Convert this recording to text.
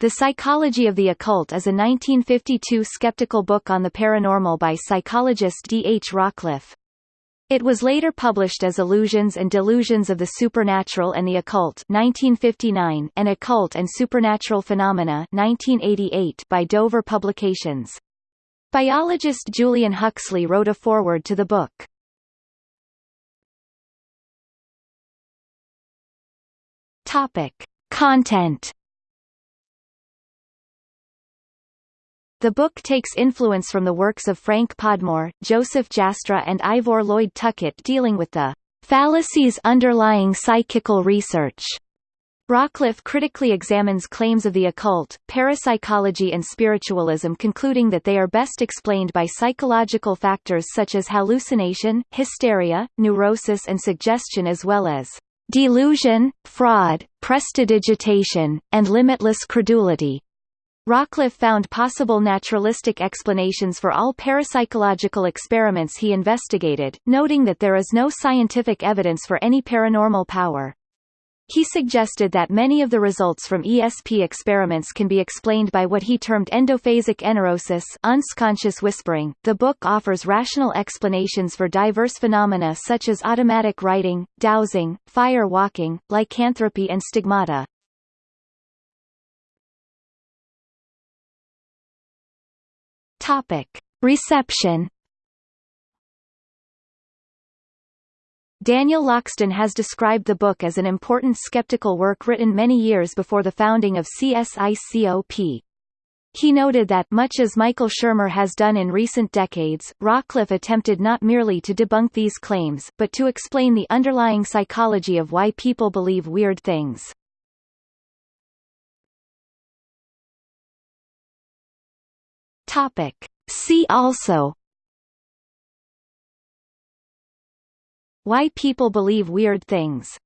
The Psychology of the Occult is a 1952 skeptical book on the paranormal by psychologist D. H. Rawcliffe. It was later published as Illusions and Delusions of the Supernatural and the Occult 1959 and Occult and Supernatural Phenomena 1988 by Dover Publications. Biologist Julian Huxley wrote a foreword to the book. Topic. Content The book takes influence from the works of Frank Podmore, Joseph Jastrow and Ivor Lloyd Tuckett dealing with the fallacies underlying psychical research. Rawcliffe critically examines claims of the occult, parapsychology and spiritualism concluding that they are best explained by psychological factors such as hallucination, hysteria, neurosis and suggestion as well as delusion, fraud, prestidigitation, and limitless credulity. Rawcliffe found possible naturalistic explanations for all parapsychological experiments he investigated, noting that there is no scientific evidence for any paranormal power. He suggested that many of the results from ESP experiments can be explained by what he termed endophasic enorosis unconscious whispering. The book offers rational explanations for diverse phenomena such as automatic writing, dowsing, fire walking, lycanthropy and stigmata. Topic. Reception Daniel Loxton has described the book as an important skeptical work written many years before the founding of CSICOP. He noted that, much as Michael Shermer has done in recent decades, Rawcliffe attempted not merely to debunk these claims, but to explain the underlying psychology of why people believe weird things. Topic. See also Why people believe weird things